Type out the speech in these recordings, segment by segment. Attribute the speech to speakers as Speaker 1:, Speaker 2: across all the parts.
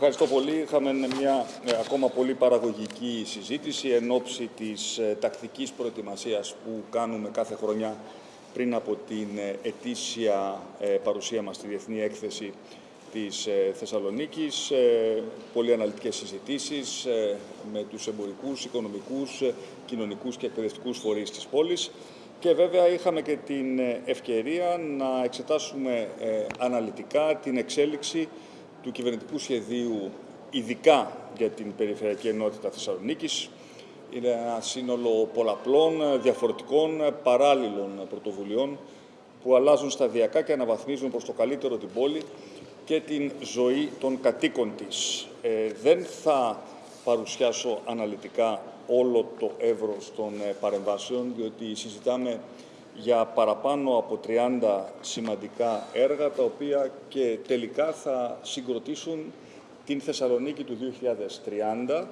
Speaker 1: Ευχαριστώ πολύ. Είχαμε μια ε, ακόμα πολύ παραγωγική συζήτηση εν ώψη της ε, τακτικής προετοιμασίας που κάνουμε κάθε χρονιά πριν από την ε, ετήσια ε, παρουσία μας στη Διεθνή Έκθεση της ε, Θεσσαλονίκης. Ε, Πολύ αναλυτικές συζητήσεις ε, με τους εμπορικούς, οικονομικούς, ε, κοινωνικούς και εκπαιδευτικούς φορείς της πόλης. Και βέβαια είχαμε και την ε, ευκαιρία να εξετάσουμε ε, αναλυτικά την εξέλιξη του κυβερνητικού σχεδίου ειδικά για την Περιφερειακή Ενότητα Θεσσαλονίκης. Είναι ένα σύνολο πολλαπλών, διαφορετικών, παράλληλων πρωτοβουλειών που αλλάζουν σταδιακά και αναβαθμίζουν προς το καλύτερο την πόλη και την ζωή των κατοίκων της. Ε, δεν θα παρουσιάσω αναλυτικά όλο το εύρος των ε, παρεμβάσεων, διότι συζητάμε για παραπάνω από 30 σημαντικά έργα, τα οποία και τελικά θα συγκροτήσουν την Θεσσαλονίκη του 2030.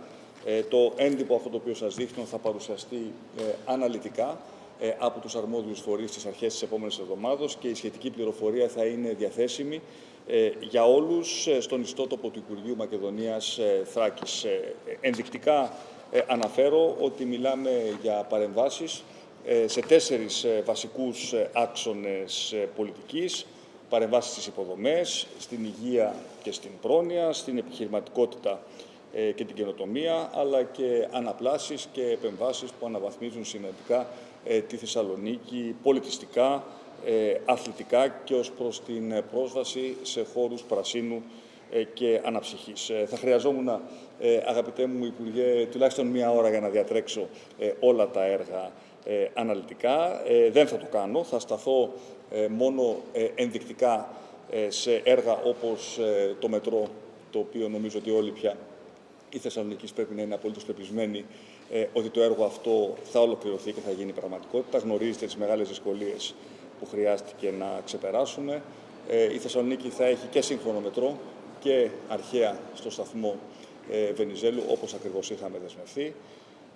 Speaker 1: Ε, το έντυπο αυτό το οποίο σας δείχνω θα παρουσιαστεί ε, αναλυτικά ε, από τους αρμόδιους φορείς στις αρχές της επόμενης εβδομάδος και η σχετική πληροφορία θα είναι διαθέσιμη ε, για όλους ε, στον ιστότοπο του Υπουργείου Μακεδονίας ε, Θράκης. Ε, Ενδεικτικά ε, αναφέρω ότι μιλάμε για παρεμβάσεις ε, σε τέσσερις ε, βασικούς ε, άξονες ε, πολιτικής, παρεμβάσεις στις υποδομές, στην υγεία και στην πρόνοια, στην επιχειρηματικότητα ε, και την καινοτομία, αλλά και αναπλάσεις και επεμβάσεις που αναβαθμίζουν σημαντικά ε, τη Θεσσαλονίκη πολιτιστικά, ε, αθλητικά και ως προς την ε, πρόσβαση σε χώρους πρασίνου ε, και αναψυχής. Ε, Θα χρειαζόμουν, ε, αγαπητέ μου Υπουργέ, τουλάχιστον μία ώρα για να διατρέξω ε, όλα τα έργα ε, αναλυτικά. Ε, Δεν θα το κάνω. Θα σταθώ ε, μόνο ε, ενδεικτικά ε, σε έργα όπως ε, το μετρό, το οποίο νομίζω ότι όλοι πια η Θεσσαλονίκη πρέπει να είναι απολύτως πεπισμένη ε, ότι το έργο αυτό θα ολοκληρωθεί και θα γίνει πραγματικότητα. Γνωρίζετε τις μεγάλες δυσκολίες που χρειάστηκε να ξεπεράσουμε. Ε, η Θεσσαλονίκη θα έχει και σύγχρονο μετρό και αρχαία στο σταθμό ε, Βενιζέλου, όπως ακριβώς είχαμε δεσμευθεί.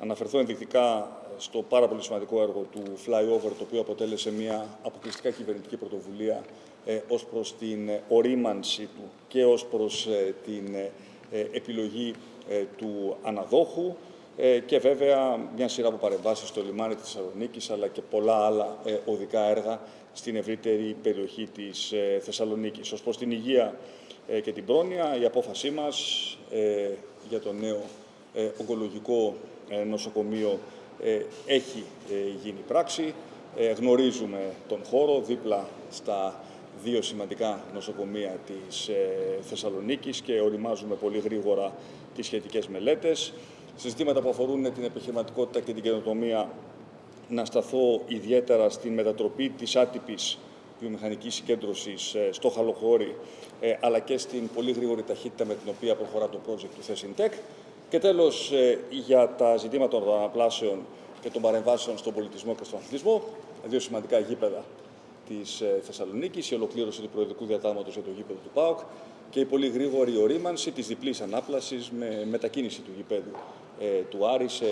Speaker 1: Αναφερθώ ενδεικτικά στο πάρα πολύ σημαντικό έργο του Flyover, το οποίο αποτέλεσε μια αποκλειστικά κυβερνητική πρωτοβουλία ε, ως προς την ε, ορίμανση του και ως προς ε, την ε, ε, επιλογή ε, του αναδόχου ε, και βέβαια μια σειρά από παρεμβάσεις στο λιμάνι της Θεσσαλονίκης αλλά και πολλά άλλα ε, οδικά έργα στην ευρύτερη περιοχή της ε, Θεσσαλονίκης. Ως προς την υγεία ε, και την πρόνοια, η απόφασή μας ε, για το νέο ε, ογκολογικό ε, νοσοκομείο ε, έχει ε, γίνει πράξη. Ε, γνωρίζουμε τον χώρο δίπλα στα δύο σημαντικά νοσοκομεία της ε, Θεσσαλονίκης και οριμάζουμε πολύ γρήγορα τις σχετικές μελέτες. Σε ζητήματα που αφορούν την επιχειρηματικότητα και την καινοτομία να σταθώ ιδιαίτερα στην μετατροπή της άτυπης βιομηχανικής συγκέντρωσης ε, στο Χαλοχώρι, ε, αλλά και στην πολύ γρήγορη ταχύτητα με την οποία προχωρά το project του Θεσintec. Και τέλος, ε, για τα ζητήματα των αναπλάσεων και των παρεμβάσεων στον πολιτισμό και στον αθλητισμό, δύο σημαντικά γήπεδα της ε, Θεσσαλονίκης, η ολοκλήρωση του προεδρικού διατάγματος για το γήπεδο του ΠΑΟΚ και η πολύ γρήγορη ορίμανση της διπλής ανάπλασης με μετακίνηση του γήπεδου ε, του Άρης σε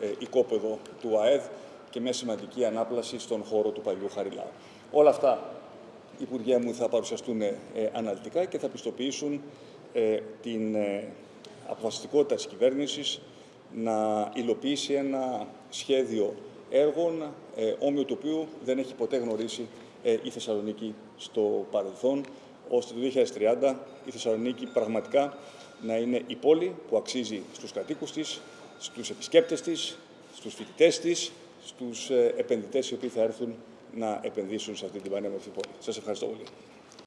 Speaker 1: ε, οικόπεδο του ΑΕΔ και μια σημαντική ανάπλαση στον χώρο του παλιού Χαριλάου. Όλα αυτά, Υπουργέ μου, θα παρουσιαστούν ε, αναλυτικά και θα πιστοποιήσουν ε, την ε, αποφασιστικότητα της κυβέρνησης να υλοποιήσει ένα σχέδιο έργων ε, όμοιο του οποίου δεν έχει ποτέ γνωρίσει ε, η Θεσσαλονίκη στο παρελθόν, ώστε το 2030 η Θεσσαλονίκη πραγματικά να είναι η πόλη που αξίζει στους κατοίκους της, στους επισκέπτες της, στους φοιτητές της, στους ε, επενδυτές οι οποίοι θα έρθουν να επενδύσουν σε αυτή την πανέμορφη πόλη. Σας ευχαριστώ πολύ.